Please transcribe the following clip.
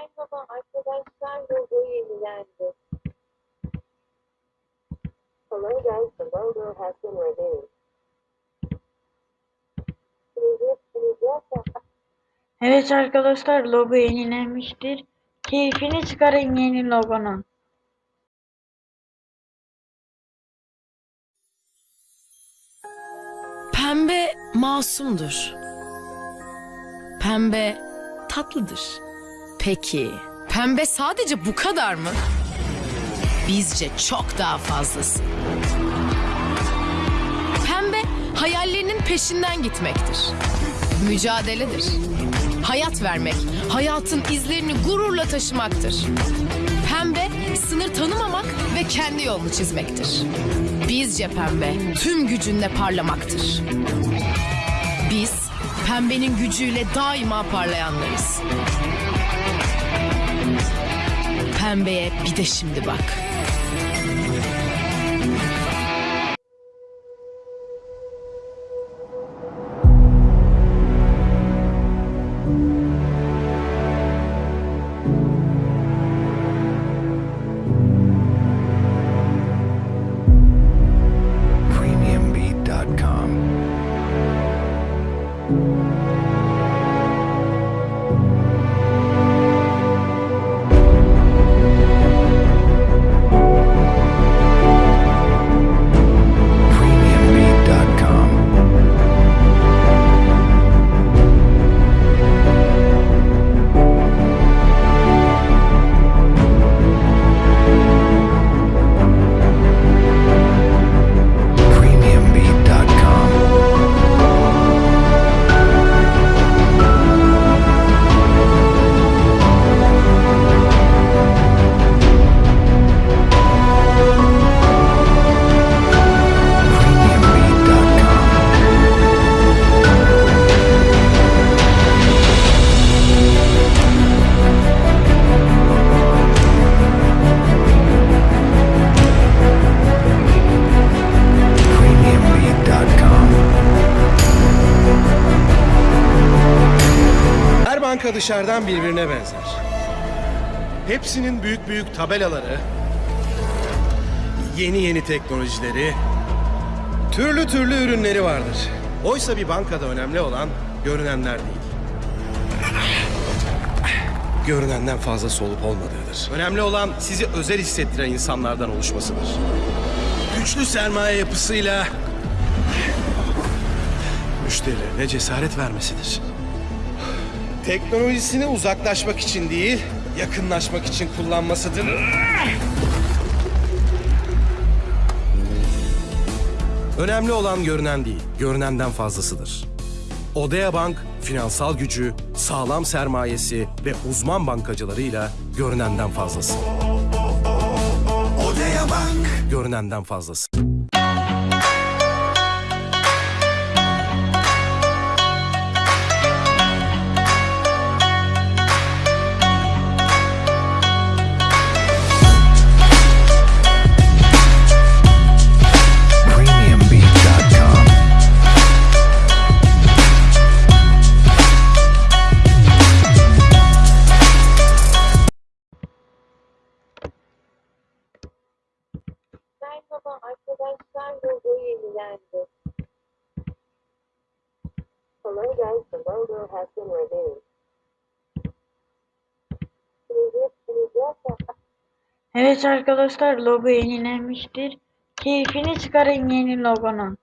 Merhaba arkadaşlar, logo yenilendi. Hello guys, the logo has been reviewed. Evet arkadaşlar logo yenilenmiştir. Keyfini çıkarın yeni logonun. Pembe masumdur. Pembe tatlıdır. Peki, pembe sadece bu kadar mı? Bizce çok daha fazlası. Pembe hayallerinin peşinden gitmektir. Mücadeledir. Hayat vermek, hayatın izlerini gururla taşımaktır. Pembe sınır tanımamak ve kendi yolunu çizmektir. Bizce pembe tüm gücünle parlamaktır. Biz pembenin gücüyle daima parlayanlarız. Pembeye bir de şimdi bak. premiumbeat.com. Her banka dışarıdan birbirine benzer. Hepsinin büyük büyük tabelaları, yeni yeni teknolojileri, türlü türlü ürünleri vardır. Oysa bir bankada önemli olan görünenler değil. Görünenden fazlası olup olmadığıdır. Önemli olan sizi özel hissettiren insanlardan oluşmasıdır. Güçlü sermaye yapısıyla müşterilerine cesaret vermesidir. Teknolojisini uzaklaşmak için değil, yakınlaşmak için kullanmasıdır. Önemli olan görünen değil, görünenden fazlasıdır. Odea Bank, finansal gücü, sağlam sermayesi ve uzman bankacılarıyla görünenden fazlası. Odea Bank. Görünenden fazlası. Guys, the logo has been reviewed. Evet arkadaşlar logo yenilenmiştir. Keyfini çıkarın yeni logonun.